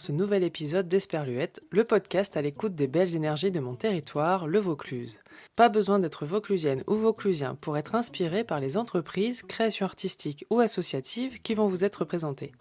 ce nouvel épisode d'Esperluette, le podcast à l'écoute des belles énergies de mon territoire, le Vaucluse. Pas besoin d'être vauclusienne ou vauclusien pour être inspiré par les entreprises, créations artistiques ou associatives qui vont vous être présentées.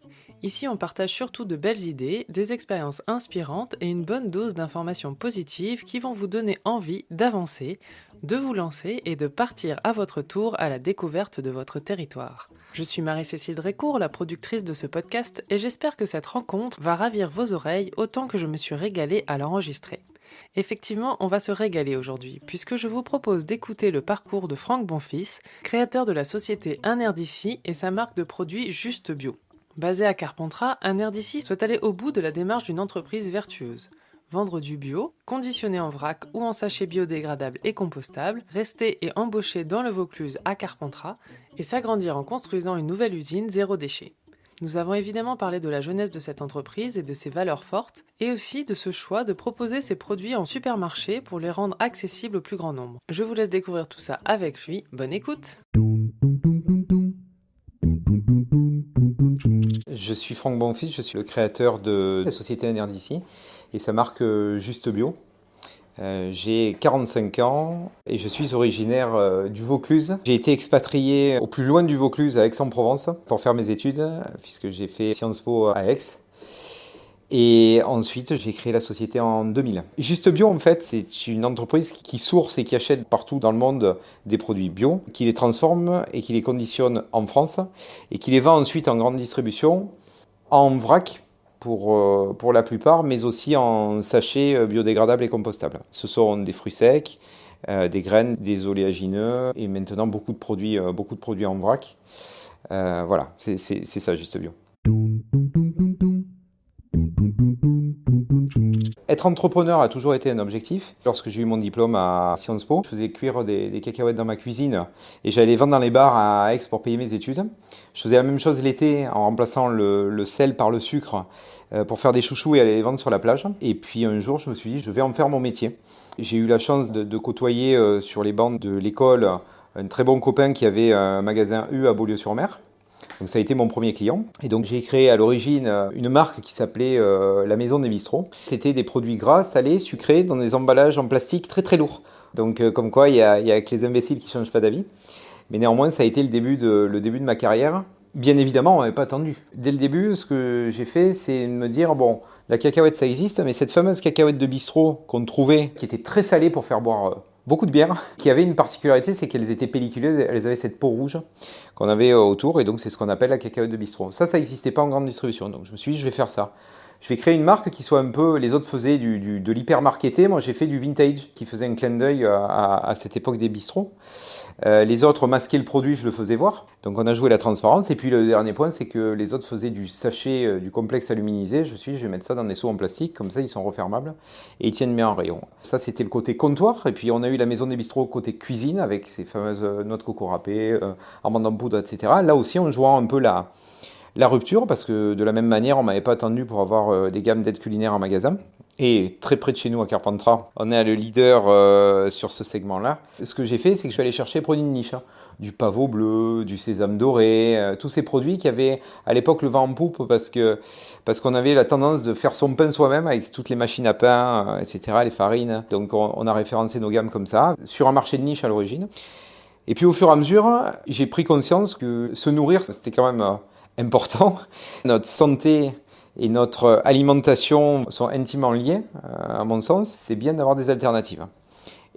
Ici, on partage surtout de belles idées, des expériences inspirantes et une bonne dose d'informations positives qui vont vous donner envie d'avancer, de vous lancer et de partir à votre tour à la découverte de votre territoire. Je suis Marie-Cécile Drécourt, la productrice de ce podcast, et j'espère que cette rencontre va ravir vos oreilles autant que je me suis régalée à l'enregistrer. Effectivement, on va se régaler aujourd'hui, puisque je vous propose d'écouter le parcours de Franck Bonfils, créateur de la société Un Air d'ici et sa marque de produits Juste Bio. Basé à Carpentras, Un Air d'ici souhaite aller au bout de la démarche d'une entreprise vertueuse. Vendre du bio, conditionné en vrac ou en sachet biodégradable et compostable, rester et embaucher dans le Vaucluse à Carpentras et s'agrandir en construisant une nouvelle usine zéro déchet. Nous avons évidemment parlé de la jeunesse de cette entreprise et de ses valeurs fortes, et aussi de ce choix de proposer ses produits en supermarché pour les rendre accessibles au plus grand nombre. Je vous laisse découvrir tout ça avec lui. Bonne écoute Je suis Franck Bonfils, je suis le créateur de la société NRDC et sa marque euh, Juste Bio. Euh, j'ai 45 ans et je suis originaire euh, du Vaucluse. J'ai été expatrié au plus loin du Vaucluse à Aix-en-Provence pour faire mes études puisque j'ai fait Sciences Po à Aix. Et ensuite, j'ai créé la société en 2000. Juste Bio, en fait, c'est une entreprise qui source et qui achète partout dans le monde des produits bio, qui les transforme et qui les conditionne en France et qui les vend ensuite en grande distribution en vrac pour, euh, pour la plupart, mais aussi en sachets euh, biodégradables et compostables. Ce sont des fruits secs, euh, des graines, des oléagineux et maintenant beaucoup de produits, beaucoup de produits en vrac. voilà, c'est ça, juste bio. Être entrepreneur a toujours été un objectif. Lorsque j'ai eu mon diplôme à Sciences Po, je faisais cuire des, cacahuètes dans ma cuisine et j'allais vendre dans les bars à Aix pour payer mes études. Je faisais la même chose l'été en remplaçant le, sel par le sucre euh, pour faire des chouchous et aller les vendre sur la plage. Et puis un jour, je me suis dit, je vais en faire mon métier. J'ai eu la chance de, côtoyer euh, sur les bancs de l'école un très bon copain qui avait un magasin U à Beaulieu-sur-Mer. Donc ça a été mon premier client. Et donc j'ai créé à l'origine euh, une marque qui s'appelait euh, La Maison des Bistrots. C'était des produits gras, salés, sucrés, dans des emballages en plastique très très lourds. Donc euh, comme quoi, il y a, que les imbéciles qui ne changent pas d'avis. Mais néanmoins, ça a été le début de, ma carrière. Bien évidemment, on n'avait pas attendu. Dès le début, ce que j'ai fait, c'est me dire, bon, la cacahuète, ça existe, mais cette fameuse cacahuète de bistrot qu'on trouvait, qui était très salée pour faire boire beaucoup de bières, qui avaient une particularité, c'est qu'elles étaient pelliculées, elles avaient cette peau rouge qu'on avait euh, autour, et donc c'est ce qu'on appelle la cacahuète de bistrot. Ça, ça n'existait pas en grande distribution, donc je me suis dit, je vais faire ça. Je vais créer une marque qui soit un peu, les autres faisaient du, de l'hyper-marketé, moi j'ai fait du vintage, qui faisait un clin d'œil à, à, cette époque des bistrots. Euh, les autres masquaient le produit, je le faisais voir. Donc on a joué la transparence. Et puis le dernier point, c'est que les autres faisaient du sachet, euh, du complexe aluminisé. Je suis je vais mettre ça dans des seaux en plastique, comme ça ils sont refermables et ils tiennent bien en rayon. Ça, c'était le côté comptoir. Et puis on a eu la maison des bistrots côté cuisine avec ces fameuses euh, noix de coco râpées, euh, amandes en poudre, etc. Là aussi, on jouant un peu la, la rupture parce que de la même manière, on m'avait pas attendu pour avoir des gammes d'aides culinaires en magasin et très près de chez nous à Carpentras, on est le leader euh, sur ce segment-là. Ce que j'ai fait, c'est que je suis allé chercher des produits de niche, hein. du pavot bleu, du sésame doré, euh, tous ces produits qui avaient à l'époque le vent en poupe parce que parce qu'on avait la tendance de faire son pain soi-même avec toutes les machines à pain, euh, etc., les farines. Donc on, on, a référencé nos gammes comme ça sur un marché de niche à l'origine. Et puis au fur et à mesure, j'ai pris conscience que se nourrir, c'était quand même important. Notre santé et notre alimentation sont intimement liées, euh, à mon sens, c'est bien d'avoir des alternatives.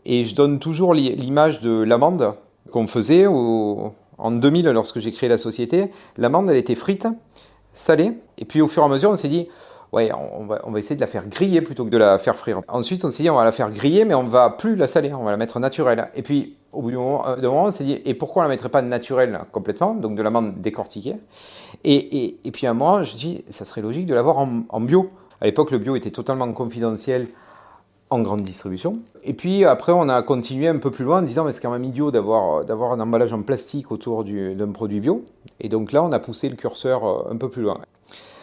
Et je donne toujours l'image de l'amande qu'on faisait en 2000 lorsque j'ai créé la société. L'amande, elle était frite, salée, et puis au fur et à mesure, on s'est dit, ouais, on va, on va, essayer de la faire griller plutôt que de la faire frire. Ensuite, on s'est dit, on va la faire griller, mais on va plus la saler, on va la mettre naturelle. Et puis, au bout d'un moment, moment, on s'est dit, et pourquoi on ne la mettrait pas naturelle complètement, donc de l'amande décortiquée? Et, et, et, puis à moi, je dis, ça serait logique de l'avoir en, en bio. À l'époque, le bio était totalement confidentiel en grande distribution. Et puis après, on a continué un peu plus loin en disant, mais c'est quand même idiot d'avoir un emballage en plastique autour d'un produit bio. Et donc là, on a poussé le curseur euh, un peu plus loin.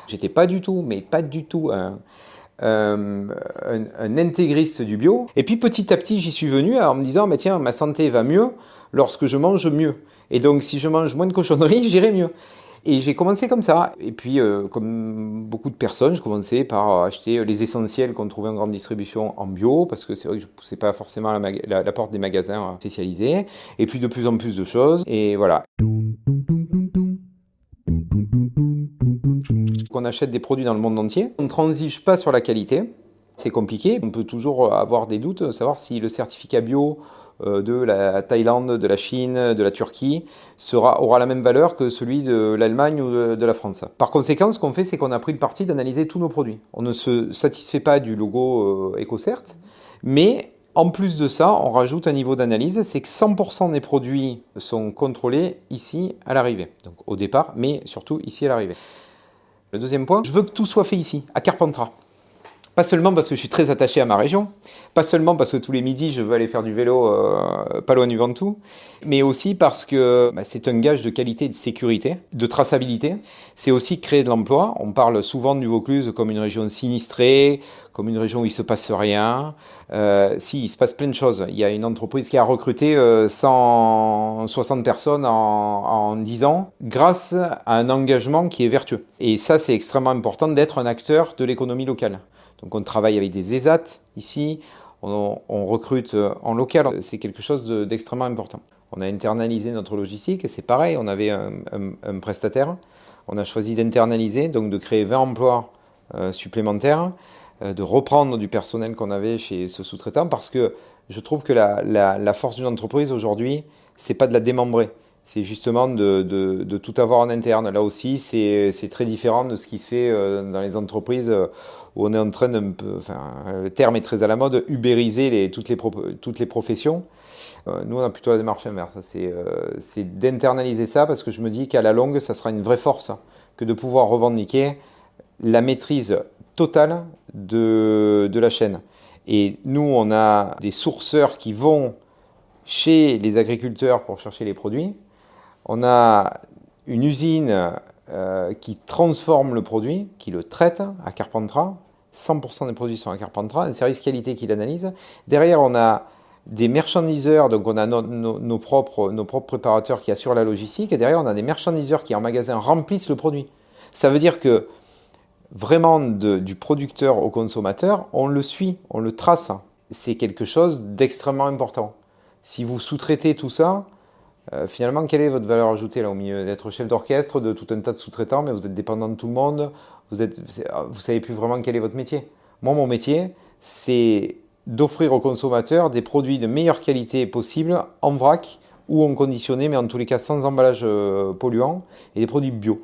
J'étais pas du tout, mais pas du tout un, intégriste du bio. Et puis petit à petit, j'y suis venu en me disant, mais tiens, ma santé va mieux lorsque je mange mieux. Et donc, si je mange moins de cochonneries, j'irai mieux. Et j'ai commencé comme ça. Et puis, euh, comme beaucoup de personnes, je commençais par acheter les essentiels qu'on trouvait en grande distribution en bio, parce que c'est vrai que je ne poussais pas forcément la, la, porte des magasins spécialisés. Et puis, de plus en plus de choses. Et voilà. On achète des produits dans le monde entier. On ne transige pas sur la qualité. C'est compliqué. On peut toujours avoir des doutes, savoir si le certificat bio euh, de la Thaïlande, de la Chine, de la Turquie aura la même valeur que celui de l'Allemagne ou de, la France. Par conséquent, ce qu'on fait, c'est qu'on a pris le parti d'analyser tous nos produits. On ne se satisfait pas du logo euh, EcoCert, mais en plus de ça, on rajoute un niveau d'analyse, c'est que 100% des produits sont contrôlés ici à l'arrivée. Donc au départ, mais surtout ici à l'arrivée. Le deuxième point, je veux que tout soit fait ici, à Carpentras. Pas seulement parce que je suis très attaché à ma région, pas seulement parce que tous les midis je veux aller faire du vélo euh, pas loin du Ventoux, mais aussi parce que bah, c'est un gage de qualité de sécurité, de traçabilité. C'est aussi créer de l'emploi. On parle souvent du Vaucluse comme une région sinistrée, comme une région où il se passe rien. Euh, si, il se passe plein de choses. Il y a une entreprise qui a recruté 160 euh, personnes en, en 10 ans grâce à un engagement qui est vertueux. Et ça, c'est extrêmement important d'être un acteur de l'économie locale. Donc on travaille avec des ESAT ici, on, recrute en local, c'est quelque chose d'extrêmement important. On a internalisé notre logistique, c'est pareil, on avait un, prestataire, on a choisi d'internaliser, donc de créer 20 emplois euh, supplémentaires, euh, de reprendre du personnel qu'on avait chez ce sous-traitant, parce que je trouve que la, la force d'une entreprise aujourd'hui, c'est pas de la démembrer, c'est justement de, tout avoir en interne. Là aussi, c'est très différent de ce qui se fait euh, dans les entreprises euh, où on est en train de, enfin, le terme est très à la mode, ubériser les, toutes, les toutes les professions. Euh, nous, on a plutôt la démarche inverse. C'est d'internaliser ça parce que je me dis qu'à la longue, ça sera une vraie force que de pouvoir revendiquer la maîtrise totale de, de la chaîne. Et nous, on a des sourceurs qui vont chez les agriculteurs pour chercher les produits on a une usine euh, qui transforme le produit, qui le traite à Carpentras. 100% des produits sont à Carpentras, un service qualité qui l'analyse. Derrière, on a des marchandiseurs, donc on a nos, propres, nos propres préparateurs qui assurent la logistique, et derrière, on a des marchandiseurs qui, en magasin, remplissent le produit. Ça veut dire que vraiment, du producteur au consommateur, on le suit, on le trace. C'est quelque chose d'extrêmement important. Si vous sous-traitez tout ça, euh, finalement, quelle est votre valeur ajoutée là au milieu D'être chef d'orchestre de tout un tas de sous-traitants, mais vous êtes dépendant de tout le monde, vous ne vous savez plus vraiment quel est votre métier. Moi, mon métier, c'est d'offrir aux consommateurs des produits de meilleure qualité possible en vrac ou en conditionné, mais en tous les cas sans emballage euh, polluant, et des produits bio.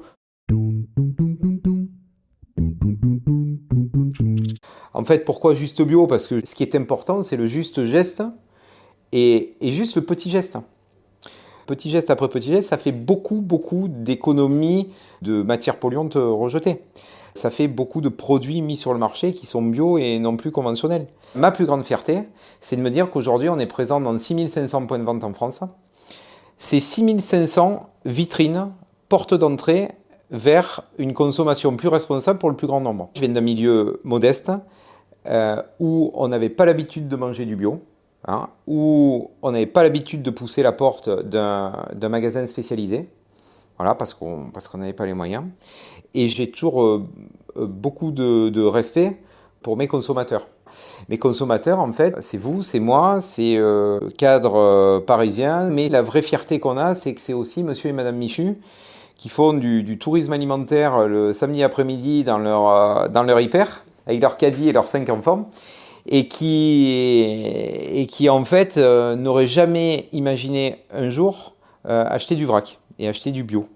En fait, pourquoi juste bio Parce que ce qui est important, c'est le juste geste et juste le petit geste petit geste après petit geste, ça fait beaucoup, beaucoup d'économies de matières polluantes rejetées. Ça fait beaucoup de produits mis sur le marché qui sont bio et non plus conventionnels. Ma plus grande fierté, c'est de me dire qu'aujourd'hui, on est présent dans 6500 points de vente en France. C'est 6500 vitrines, portes d'entrée vers une consommation plus responsable pour le plus grand nombre. Je viens d'un milieu modeste euh, où on n'avait pas l'habitude de manger du bio. Hein, où on n'avait pas l'habitude de pousser la porte d'un magasin spécialisé, voilà, parce qu'on n'avait pas les moyens. Et j'ai toujours euh, euh, beaucoup de, respect pour mes consommateurs. Mes consommateurs, en fait, c'est vous, c'est moi, c'est euh, cadre parisien, mais la vraie fierté qu'on a, c'est que c'est aussi monsieur et madame Michu qui font du, tourisme alimentaire le samedi après-midi dans leur, dans leur hyper, avec leur caddie et leurs cinq enfants et qui, et qui en fait euh, n'aurait jamais imaginé un jour euh, acheter du vrac et acheter du bio.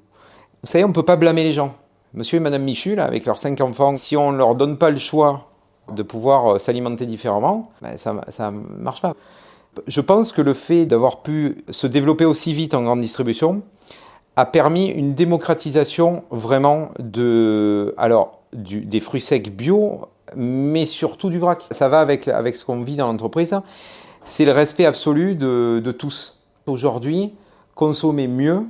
Vous savez, on ne peut pas blâmer les gens. Monsieur et Madame Michu, là, avec leurs cinq enfants, si on ne leur donne pas le choix de pouvoir euh, s'alimenter différemment, ben, ça ne marche pas. Je pense que le fait d'avoir pu se développer aussi vite en grande distribution a permis une démocratisation vraiment de, alors, du, des fruits secs bio mais surtout du vrac. Ça va avec, avec ce qu'on vit dans l'entreprise. C'est le respect absolu de, de tous. Aujourd'hui, consommer mieux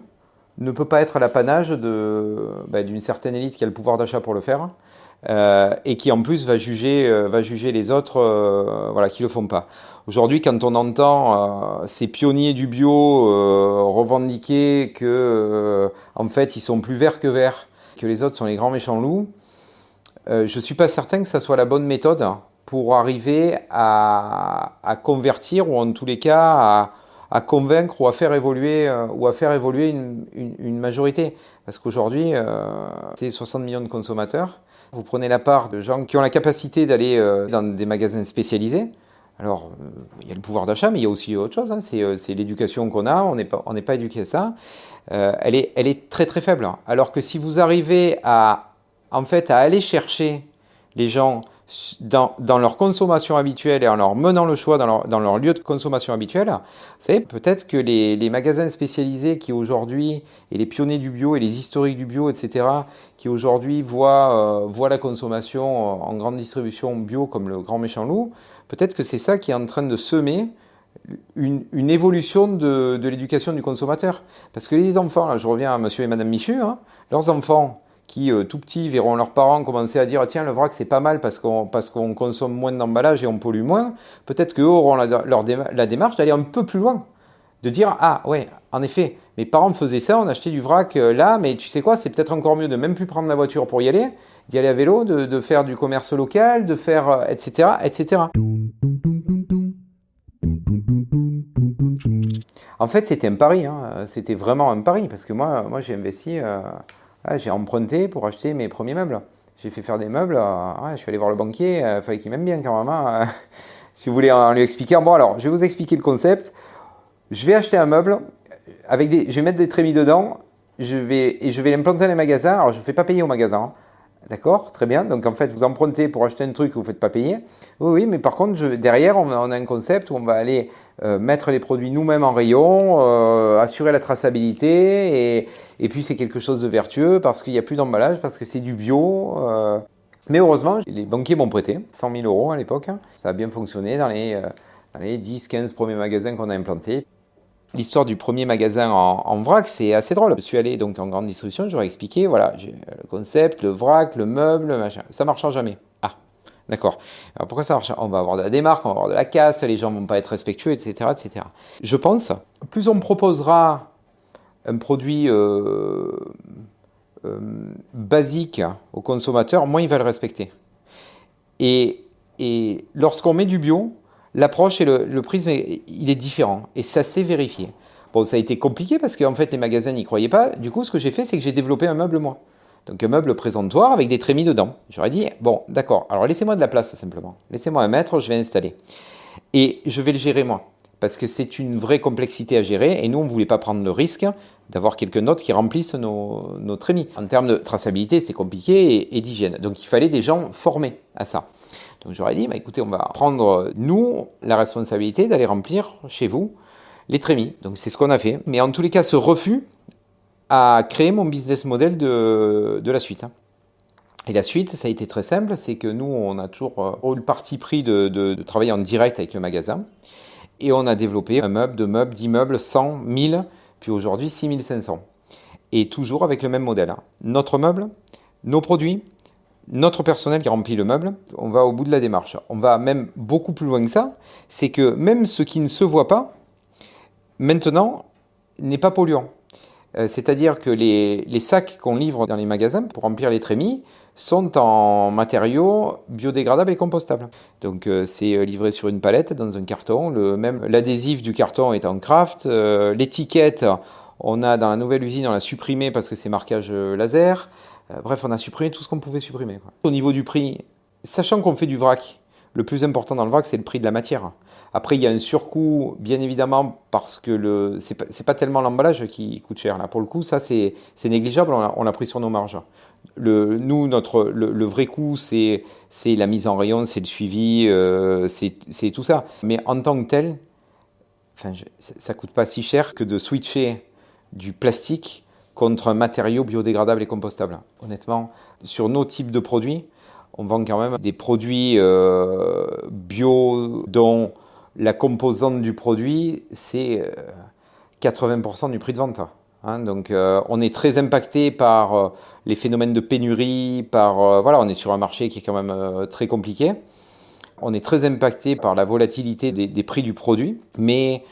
ne peut pas être l'apanage ben, d'une certaine élite qui a le pouvoir d'achat pour le faire. Euh, et qui en plus va juger, euh, va juger les autres euh, voilà, qui ne le font pas. Aujourd'hui, quand on entend ces pionniers du bio revendiquer que en fait ils sont plus verts que verts, que les autres sont les grands méchants loups, je ne suis pas certain que ça soit la bonne méthode pour arriver à, convertir ou en tous les cas à, convaincre ou à faire évoluer, ou à faire évoluer une, majorité. Parce qu'aujourd'hui, c'est 60 millions de consommateurs. Vous prenez la part de gens qui ont la capacité d'aller euh, dans des magasins spécialisés. Alors, euh, il y a le pouvoir d'achat, mais il y a aussi autre chose. Hein. C'est l'éducation qu'on a. On n'est pas, pas éduqué à ça. elle, est, elle est très très faible. Alors que si vous arrivez à, en fait, à aller chercher les gens dans, leur consommation habituelle et en leur menant le choix dans leur, lieu de consommation habituel, savez, peut-être que les, magasins spécialisés qui aujourd'hui, et les pionniers du bio et les historiques du bio, etc., qui aujourd'hui voient, euh, la consommation en grande distribution bio comme le grand méchant loup, peut-être que c'est ça qui est en train de semer une, évolution de, de l'éducation du consommateur. Parce que les enfants, là, je reviens à monsieur et madame Michu, hein, leurs enfants, qui, euh, tout petits, verront leurs parents commencer à dire tiens, le vrac c'est pas mal parce qu'on qu'on consomme moins d'emballage et on pollue moins, peut-être qu'eux auront la, démarche d'aller un peu plus loin. De dire ah ouais, en effet, mes parents faisaient ça, on achetait du vrac euh, là, mais tu sais quoi, c'est peut-être encore mieux de même plus prendre la voiture pour y aller, d'y aller à vélo, de, de faire du commerce local, de faire etc. Euh, etc. En fait, c'était un pari, hein. c'était vraiment un pari, parce que moi, moi j'ai investi, ah, j'ai emprunté pour acheter mes premiers meubles. J'ai fait faire des meubles. Je suis allé voir le banquier. Il euh, fallait qu'il m'aime bien quand même. Hein. si vous voulez en lui expliquer. Bon, alors, je vais vous expliquer le concept. Je vais acheter un meuble. Avec des, je vais mettre des trémies dedans. Je vais, et je vais l'implanter dans les magasins. Alors, je ne fais pas payer au magasin. Hein. D'accord Très bien. Donc en fait, vous empruntez pour acheter un truc que vous ne faites pas payer. Oui, oui, mais par contre, derrière, on a, un concept où on va aller euh, mettre les produits nous-mêmes en rayon, euh, assurer la traçabilité, et, puis c'est quelque chose de vertueux parce qu'il n'y a plus d'emballage, parce que c'est du bio. Euh. Mais heureusement, les banquiers m'ont prêté 100 000 euros à l'époque. Ça a bien fonctionné dans les, dans les 10-15 premiers magasins qu'on a implantés. L'histoire du premier magasin en, vrac, c'est assez drôle. Je suis allé donc en grande distribution, j'aurais expliqué, voilà, le concept, le vrac, le meuble, machin. Ça marchera jamais. Ah, d'accord. Pourquoi ça marche? On va avoir de la démarque, on va avoir de la casse, les gens vont pas être respectueux, etc., etc. Je pense, plus on proposera un produit euh, euh, basique au consommateur, moins il va le respecter. Et lorsqu'on met du bio, l'approche et le, prisme, il est différent. Et ça s'est vérifié. Bon, ça a été compliqué parce qu'en fait, les magasins n'y croyaient pas. Du coup, ce que j'ai fait, c'est que j'ai développé un meuble, moi. Donc, un meuble présentoir avec des trémies dedans. J'aurais dit, bon, d'accord, alors laissez-moi de la place, simplement. Laissez-moi un mètre, je vais installer. Et je vais le gérer, moi. Parce que c'est une vraie complexité à gérer. Et nous, on ne voulait pas prendre le risque d'avoir quelques notes qui remplissent nos, trémies. En termes de traçabilité, c'était compliqué et d'hygiène. Donc, il fallait des gens formés à ça. Donc j'aurais dit, bah, écoutez, on va prendre, nous, la responsabilité d'aller remplir chez vous les trémies. Donc c'est ce qu'on a fait. Mais en tous les cas, ce refus a créé mon business model de, la suite. Hein. Et la suite, ça a été très simple, c'est que nous, on a toujours eu le parti pris de, travailler en direct avec le magasin. Et on a développé un meuble, deux meubles, dix meubles, 100, 1000, puis aujourd'hui 6500. Et toujours avec le même modèle. Hein. Notre meuble, nos produits, notre personnel qui remplit le meuble, on va au bout de la démarche. On va même beaucoup plus loin que ça, c'est que même ce qui ne se voit pas, maintenant, n'est pas polluant. Euh, c'est-à-dire que les, sacs qu'on livre dans les magasins pour remplir les trémies sont en matériaux biodégradables et compostables. Donc euh, c'est euh, livré sur une palette dans un carton. Le, même l'adhésif du carton est en craft. L'étiquette, on a dans la nouvelle usine, on l'a supprimé parce que c'est marquage laser. Bref, on a supprimé tout ce qu'on pouvait supprimer. Au niveau du prix, sachant qu'on fait du vrac, le plus important dans le vrac, c'est le prix de la matière. Après, il y a un surcoût, bien évidemment, parce que le c'est pas, tellement l'emballage qui coûte cher. Là, pour le coup, ça, c'est négligeable, on l'a pris sur nos marges. Nous, notre, le, vrai coût, c'est la mise en rayon, c'est le suivi, euh, c'est tout ça. Mais en tant que tel, enfin, ça ne coûte pas si cher que de switcher du plastique contre un matériau biodégradable et compostable. Honnêtement, sur nos types de produits, on vend quand même des produits euh, bio dont la composante du produit, c'est 80% euh, du prix de vente. Hein. donc on est très impacté par les phénomènes de pénurie, par voilà, on est sur un marché qui est quand même très compliqué. On est très impacté par la volatilité des, des prix du produit, mais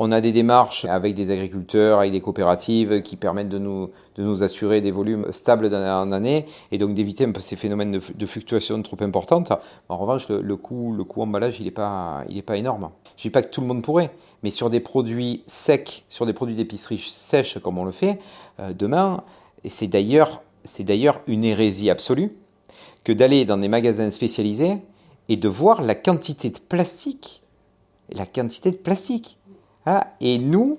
on a des démarches avec des agriculteurs, avec des coopératives qui permettent de nous, de nous assurer des volumes stables d'année en année et donc d'éviter un peu ces phénomènes de, fluctuation trop importantes. En revanche, le, coût, le coût emballage, il n'est pas, pas énorme. Je ne dis pas que tout le monde pourrait, mais sur des produits secs, sur des produits d'épicerie sèches comme on le fait, euh, demain, et c'est d'ailleurs une hérésie absolue, que d'aller dans des magasins spécialisés et de voir la quantité de plastique. La quantité de plastique. Ah, et nous,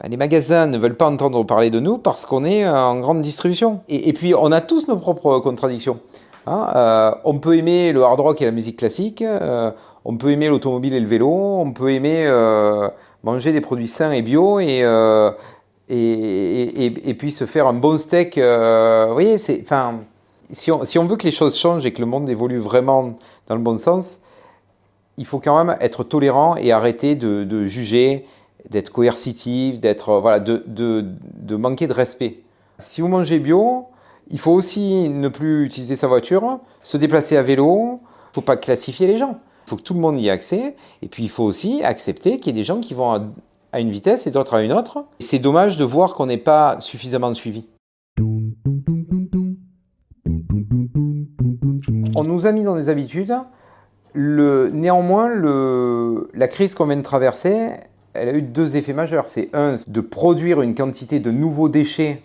bah, les magasins ne veulent pas entendre parler de nous parce qu'on est en grande distribution. Et, puis, on a tous nos propres contradictions. Hein. Euh, on peut aimer le hard rock et la musique classique, euh, on peut aimer l'automobile et le vélo, on peut aimer euh, manger des produits sains et bio et, et, puis se faire un bon steak. vous voyez, si on, si on veut que les choses changent et que le monde évolue vraiment dans le bon sens, il faut quand même être tolérant et arrêter de, juger, d'être coercitif, d'être euh, voilà, de, de, manquer de respect. Si vous mangez bio, il faut aussi ne plus utiliser sa voiture, se déplacer à vélo. Il ne faut pas classifier les gens. Il faut que tout le monde y ait accès. Et puis il faut aussi accepter qu'il y ait des gens qui vont à, une vitesse et d'autres à une autre. C'est dommage de voir qu'on n'est pas suffisamment suivi. On nous a mis dans des habitudes néanmoins, la crise qu'on vient de traverser, elle a eu deux effets majeurs. C'est un, de produire une quantité de nouveaux déchets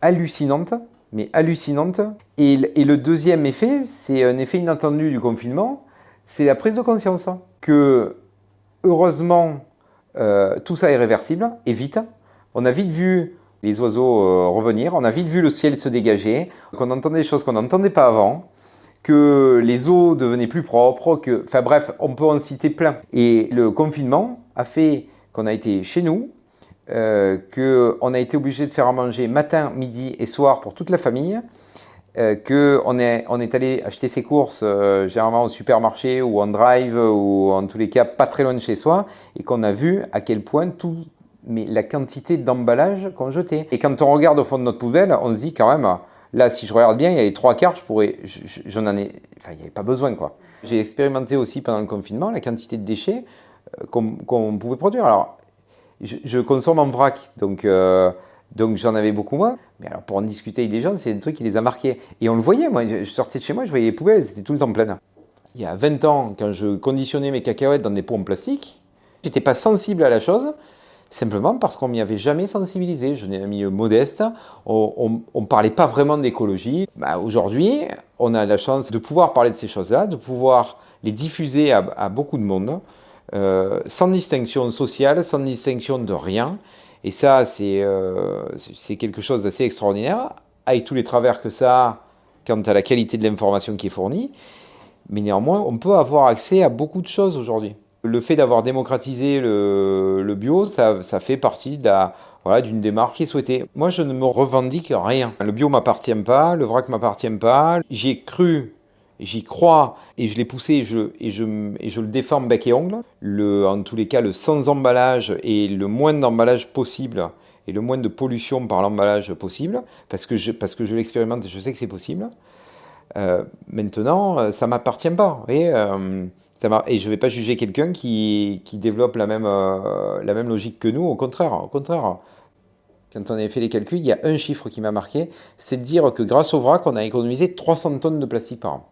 hallucinante, mais hallucinante. Et, le deuxième effet, c'est un effet inattendu du confinement, c'est la prise de conscience que, heureusement, euh, tout ça est réversible, et vite. On a vite vu les oiseaux euh, revenir, on a vite vu le ciel se dégager, qu'on entendait des choses qu'on n'entendait pas avant que les eaux devenaient plus propres, que, enfin bref, on peut en citer plein. Et le confinement a fait qu'on a été chez nous, euh, qu'on a été obligé de faire à manger matin, midi et soir pour toute la famille, euh, qu'on est, allé acheter ses courses euh, généralement au supermarché ou en drive ou en tous les cas pas très loin de chez soi et qu'on a vu à quel point tout, mais la quantité d'emballage qu'on jetait. Et quand on regarde au fond de notre poubelle, on se dit quand même, Là, si je regarde bien, il y a les trois quarts, je pourrais, j'en ai, enfin, il n'y avait pas besoin, quoi. J'ai expérimenté aussi pendant le confinement la quantité de déchets euh, qu'on pouvait produire. Alors, je, consomme en vrac, donc, euh, donc j'en avais beaucoup moins. Mais alors, pour en discuter avec des gens, c'est un truc qui les a marqués. Et on le voyait, moi, je, sortais de chez moi, je voyais les poubelles, elles étaient tout le temps pleines. Il y a 20 ans, quand je conditionnais mes cacahuètes dans des pots en plastique, j'étais pas sensible à la chose simplement parce qu'on m'y avait jamais sensibilisé. Je n'ai un milieu modeste, on ne parlait pas vraiment d'écologie. Bah, aujourd'hui, on a la chance de pouvoir parler de ces choses-là, de pouvoir les diffuser à, beaucoup de monde, euh, sans distinction sociale, sans distinction de rien. Et ça, c'est euh, quelque chose d'assez extraordinaire, avec tous les travers que ça a quant à la qualité de l'information qui est fournie. Mais néanmoins, on peut avoir accès à beaucoup de choses aujourd'hui. Le fait d'avoir démocratisé le, bio, ça, fait partie d'une démarche qui est souhaitée. Moi, je ne me revendique rien. Le bio m'appartient pas, le vrac m'appartient pas. J'y ai cru, j'y crois, et je l'ai poussé, et je, le défends bec et ongle. Le, en tous les cas, le sans emballage et le moins d'emballage possible, et le moins de pollution par l'emballage possible, parce que je, l'expérimente et je sais que c'est possible. Euh, maintenant, ça m'appartient pas. Euh, et je ne vais pas juger quelqu'un qui, développe la même, euh, la même logique que nous, au contraire, au contraire. Quand on avait fait les calculs, il y a un chiffre qui m'a marqué, c'est de dire que grâce au vrac, on a économisé 300 tonnes de plastique par an.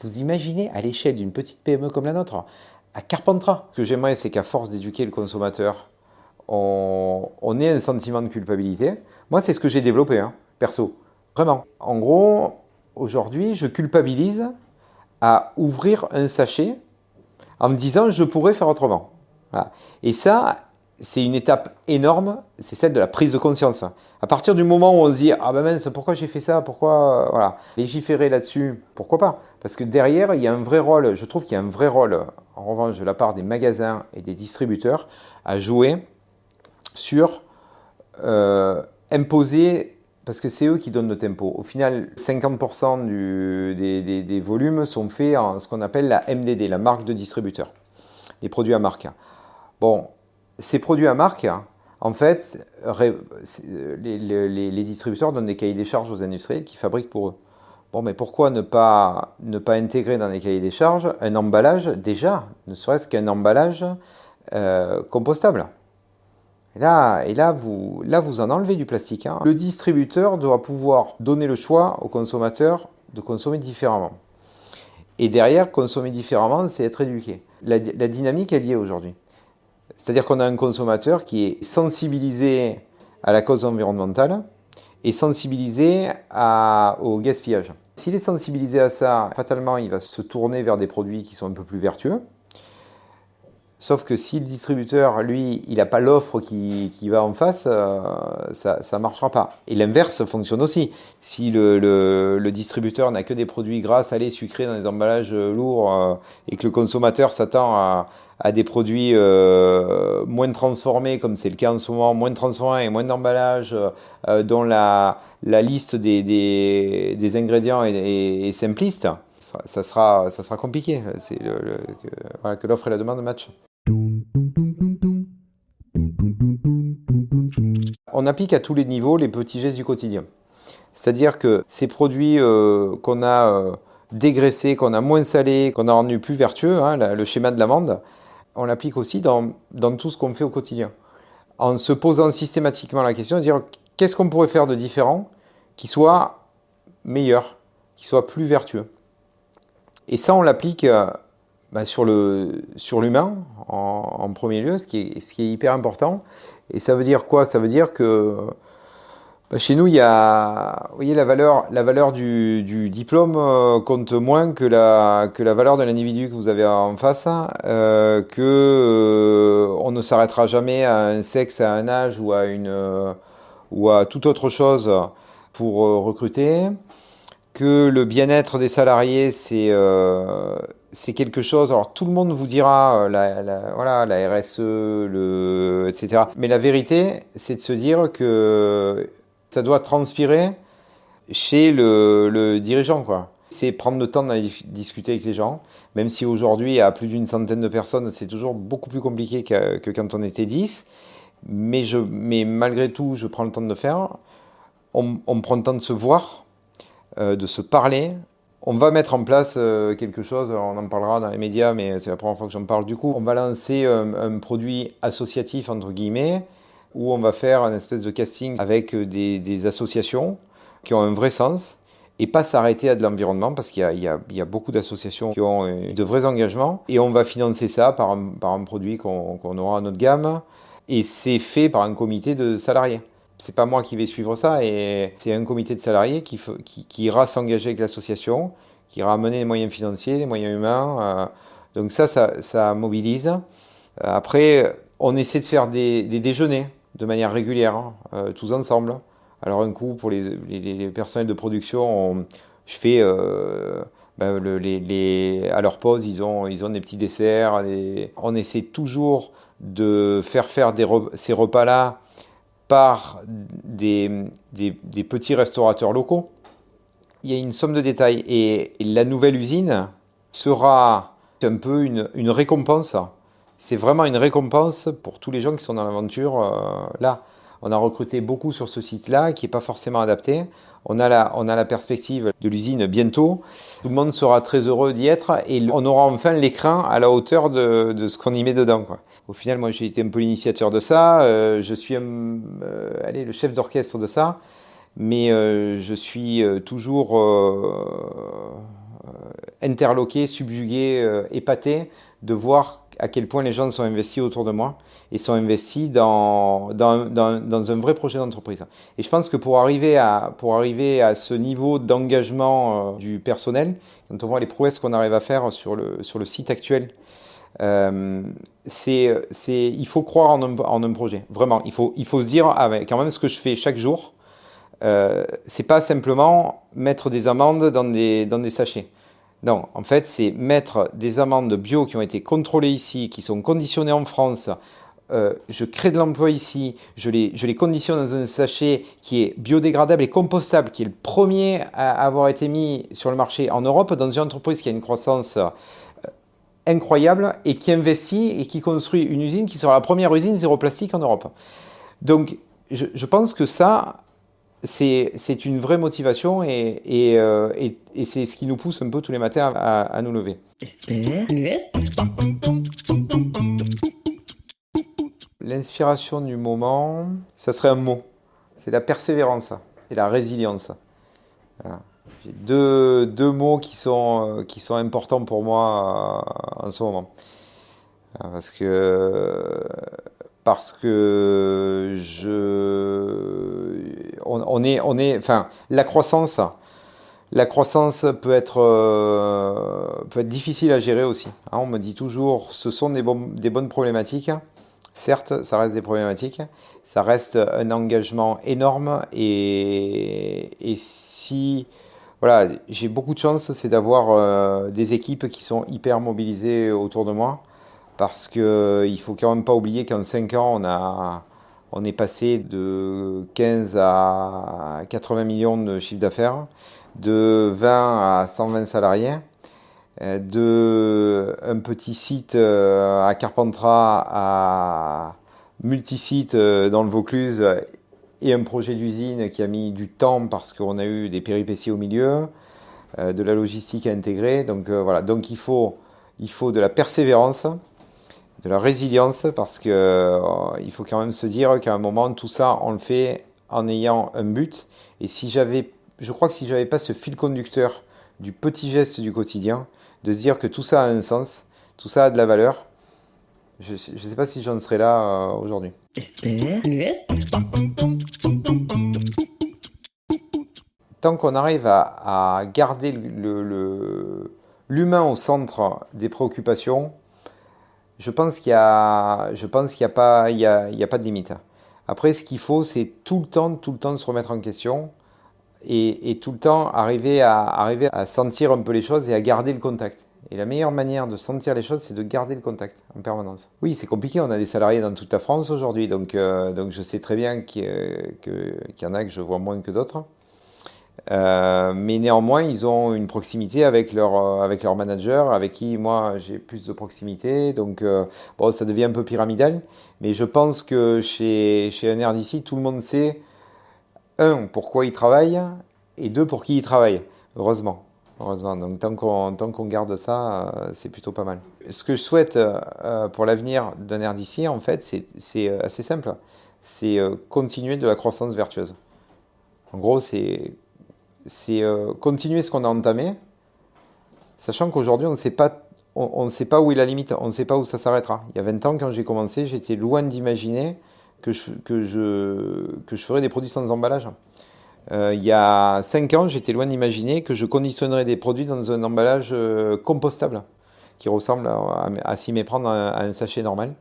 Vous imaginez à l'échelle d'une petite PME comme la nôtre, à Carpentras. Ce que j'aimerais, c'est qu'à force d'éduquer le consommateur, on, ait un sentiment de culpabilité. Moi, c'est ce que j'ai développé, hein, perso. Vraiment. En gros, aujourd'hui, je culpabilise à ouvrir un sachet en me disant je pourrais faire autrement. Et ça, c'est une étape énorme, c'est celle de la prise de conscience. À partir du moment où on se dit ah ben mince, pourquoi j'ai fait ça, pourquoi voilà, légiférer là-dessus, pourquoi pas? Parce que derrière, il y a un vrai rôle, je trouve qu'il y a un vrai rôle, en revanche, de la part des magasins et des distributeurs à jouer sur euh, imposer parce que c'est eux qui donnent le tempo. Au final, 50% des, volumes sont faits en ce qu'on appelle la MDD, la marque de distributeur, des produits à marque. Bon, ces produits à marque, En fait, les, les, distributeurs donnent des cahiers des charges aux industriels qui fabriquent pour eux. Bon, mais pourquoi ne pas, ne pas intégrer dans les cahiers des charges un emballage, déjà, ne serait-ce qu'un emballage euh, compostable? Là, et là, vous, en enlevez du plastique. Hein. Le distributeur doit pouvoir donner le choix au consommateur de consommer différemment. Et derrière, consommer différemment, c'est être éduqué. La, dynamique est liée aujourd'hui. C'est-à-dire qu'on a un consommateur qui est sensibilisé à la cause environnementale et sensibilisé au gaspillage. S'il est sensibilisé à ça, fatalement, il va se tourner vers des produits qui sont un peu plus vertueux. Sauf que si le distributeur, lui, il n'a pas l'offre qui, va en face, euh, ça ne marchera pas. Et l'inverse fonctionne aussi. Si le, distributeur n'a que des produits gras, salés, sucrés dans des emballages lourds euh, et que le consommateur s'attend à, des produits euh, moins transformés, comme c'est le cas en ce moment, moins transformés et moins d'emballage, dont la, liste des, ingrédients est, simpliste, ça, sera, ça sera compliqué. C'est que, que l'offre et la demande matchent. On applique à tous les niveaux les petits gestes du quotidien. C'est-à-dire que ces produits euh, qu'on a euh, dégraissés, qu'on a moins salés, qu'on a rendus plus vertueux, hein, le schéma de l'amande, on l'applique aussi dans, tout ce qu'on fait au quotidien. En se posant systématiquement la question de dire qu'est-ce qu'on pourrait faire de différent qui soit meilleur, qui soit plus vertueux? Et ça, on l'applique euh, bah, sur l'humain sur en, en, premier lieu, ce qui, est, ce qui est hyper important. Et ça veut dire quoi? Ça veut dire que bah, chez nous, il y a, vous voyez, la valeur, la valeur du, diplôme euh, compte moins que la, que la valeur de l'individu que vous avez en face, euh, que euh, on ne s'arrêtera jamais à un sexe, à un âge ou à une ou à toute autre chose pour recruter, que le bien-être des salariés, c'est c'est quelque chose. Alors tout le monde vous dira euh, la, voilà la RSE, le etc. Mais la vérité, c'est de se dire que ça doit transpirer chez le, dirigeant quoi. C'est prendre le temps d'aller discuter avec les gens, même si aujourd'hui à plus d'une centaine de personnes, c'est toujours beaucoup plus compliqué que, quand on était 10. Mais, je, mais malgré tout, je prends le temps de le faire. On prend le temps de se voir, euh, de se parler, on va mettre en place euh, quelque chose, on en parlera dans les médias, mais c'est la première fois que j'en parle. Du coup. On va lancer euh, un, produit associatif, entre guillemets, où on va faire une espèce de casting avec des, associations qui ont un vrai sens et pas s'arrêter à de l'environnement parce qu'il y, a beaucoup d'associations qui ont de vrais engagements. Et on va financer ça par un, produit qu'on aura à notre gamme. Et c'est fait par un comité de salariés c'est pas moi qui vais suivre ça et c'est un comité de salariés qui, ira s'engager avec l'association, qui ira amener les moyens financiers, les moyens humains. Euh, donc ça, ça, mobilise. Euh, après, on essaie de faire des, déjeuners de manière régulière, hein, euh, tous ensemble. Alors un coup, pour les, les, personnels de production, je fais... Ben, à leur pause, ils ont, ils ont des petits desserts. On essaie toujours de faire faire des, ces repas-là par des, petits restaurateurs locaux. Il y a une somme de détails et la nouvelle usine sera un peu une, une récompense. C'est vraiment une récompense pour tous les gens qui sont dans l'aventure euh, là. On a recruté beaucoup sur ce site-là qui n'est pas forcément adapté. On a, la, on a la perspective de l'usine bientôt. Tout le monde sera très heureux d'y être et on aura enfin l'écran à la hauteur de, de ce qu'on y met dedans. Quoi. Au final, moi, j'ai été un peu l'initiateur de ça. Euh, je suis euh, allez, le chef d'orchestre de ça. Mais euh, je suis toujours interloqué, subjugué, épaté de voir à quel point les gens sont investis autour de moi et sont investis dans, dans, dans, un vrai projet d'entreprise. Et je pense que pour arriver à, pour arriver à ce niveau d'engagement euh, du personnel, quand on voit les prouesses qu'on arrive à faire sur le, sur le site actuel, euh, c'est, il faut croire en un, en un, projet, vraiment. Il faut, il faut se dire, ah, quand même, ce que je fais chaque jour, euh, c'est pas simplement mettre des amendes dans des, dans des sachets. Non, en fait, c'est mettre des amandes bio qui ont été contrôlées ici, qui sont conditionnées en France. Euh, je crée de l'emploi ici, je les, je les conditionne dans un sachet qui est biodégradable et compostable, qui est le premier à avoir été mis sur le marché en Europe dans une entreprise qui a une croissance euh, incroyable et qui investit et qui construit une usine qui sera la première usine zéro plastique en Europe. Donc, je, pense que ça, c'est une vraie motivation et, et, euh, et, c'est ce qui nous pousse un peu tous les matins à, à nous lever. L'inspiration du moment, ça serait un mot. C'est la persévérance et la résilience. J'ai deux, deux, mots qui sont, euh, qui sont importants pour moi euh, en ce moment. Parce que parce que je, on, est, on la croissance, la croissance peut être, euh, peut être difficile à gérer aussi. Hein. on me dit toujours, ce sont des, bonnes problématiques. Certes, ça reste des problématiques, ça reste un engagement énorme et, et si, voilà, j'ai beaucoup de chance, c'est d'avoir euh, des équipes qui sont hyper mobilisées autour de moi parce qu'il ne faut quand même pas oublier qu'en 5 ans, on, a, on est passé de 15 à 80 millions de chiffre d'affaires, de 20 à 120 salariés, euh, de un petit site euh, à Carpentras à multi-site euh, dans le Vaucluse et un projet d'usine qui a mis du temps parce qu'on a eu des péripéties au milieu, de la logistique à intégrer. Donc voilà, donc il il faut de la persévérance, de la résilience parce que euh, il faut quand même se dire qu'à un moment tout ça on le fait en ayant un but. Et si j'avais je crois que si j'avais pas ce fil conducteur du petit geste du quotidien de se dire que tout ça a un sens tout ça a de la valeur je ne sais pas si j'en serais là euh, aujourd'hui. Tant qu'on arrive à, garder l'humain au centre des préoccupations je pense qu'il n'y a, a, pas, y a, y a pas de limite. Après, ce qu'il faut, c'est tout le temps, tout le temps de se remettre en question et, et, tout le temps arriver à, arriver à sentir un peu les choses et à garder le contact. Et la meilleure manière de sentir les choses, c'est de garder le contact en permanence. Oui, c'est compliqué, on a des salariés dans toute la France aujourd'hui, donc, euh, donc je sais très bien qu'il y, en a que je vois moins que d'autres. Euh, mais néanmoins, ils ont une proximité avec leur, euh, avec leur manager, avec qui moi j'ai plus de proximité. Donc, euh, bon, ça devient un peu pyramidal. Mais je pense que chez, chez un RDC, tout le monde sait, un, pourquoi il travaille, et deux, pour qui il travaille. Heureusement. Heureusement. Donc, tant qu'on qu'on garde ça, c'est plutôt pas mal. Ce que je souhaite pour l'avenir d'un RDC, en fait, c'est assez simple. C'est continuer de la croissance vertueuse. En gros, c'est c'est euh, continuer ce qu'on a entamé, sachant qu'aujourd'hui, on ne sait pas on, sait pas où est la limite, on ne sait pas où ça s'arrêtera. Il y a 20 ans, quand j'ai commencé, j'étais loin d'imaginer que je, ferais des produits sans emballage. Euh, il y a 5 ans, j'étais loin d'imaginer que je conditionnerais des produits dans un emballage euh, compostable, qui ressemble à, s'y méprendre à, un sachet normal.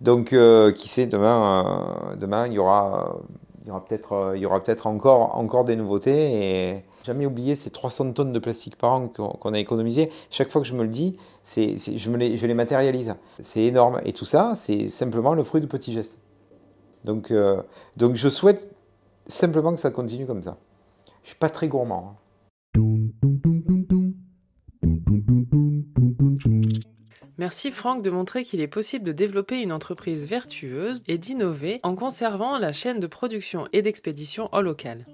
Donc, qui sait, demain, demain, il y aura peut-être euh, il y aura peut-être encore encore des nouveautés jamais oublier ces 300 tonnes de plastique par an qu'on a économisé. Chaque fois que je me le dis, je, les, matérialise. C'est énorme. Et tout ça, c'est simplement le fruit de petits gestes. Donc, euh, donc je souhaite simplement que ça continue comme ça. Je suis pas très gourmand. Hein. Merci Franck de montrer qu'il est possible de développer une entreprise vertueuse et d'innover en conservant la chaîne de production et d'expédition au local.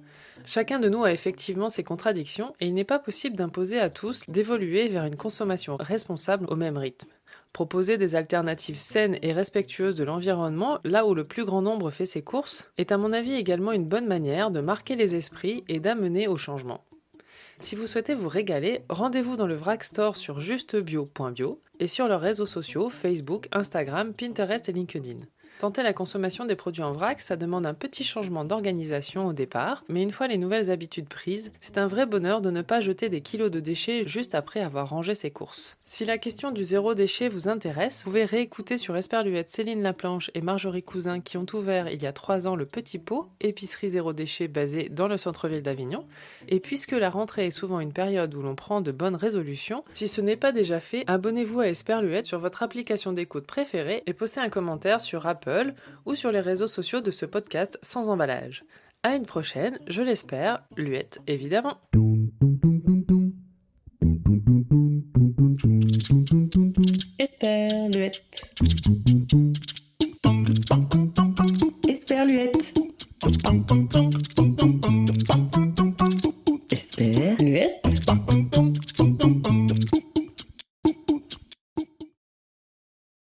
Chacun de nous a effectivement ses contradictions et il n'est pas possible d'imposer à tous d'évoluer vers une consommation responsable au même rythme. Proposer des alternatives saines et respectueuses de l'environnement là où le plus grand nombre fait ses courses est à mon avis également une bonne manière de marquer les esprits et d'amener au changement. Si vous souhaitez vous régaler, rendez-vous dans le VRAC Store sur justebio.bio et sur leurs réseaux sociaux Facebook, Instagram, Pinterest et LinkedIn. Tenter la consommation des produits en vrac, ça demande un petit changement d'organisation au départ, mais une fois les nouvelles habitudes prises, c'est un vrai bonheur de ne pas jeter des kilos de déchets juste après avoir rangé ses courses. Si la question du zéro déchet vous intéresse, vous pouvez réécouter sur Esperluette Céline Laplanche et Marjorie Cousin qui ont ouvert il y a trois ans le Petit Pot, épicerie zéro déchet basée dans le centre-ville d'Avignon. Et puisque la rentrée est souvent une période où l'on prend de bonnes résolutions, si ce n'est pas déjà fait, abonnez-vous à Esperluette sur votre application d'écoute préférée et postez un commentaire sur Apple ou sur les réseaux sociaux de ce podcast sans emballage. À une prochaine, je l'espère, Luette évidemment.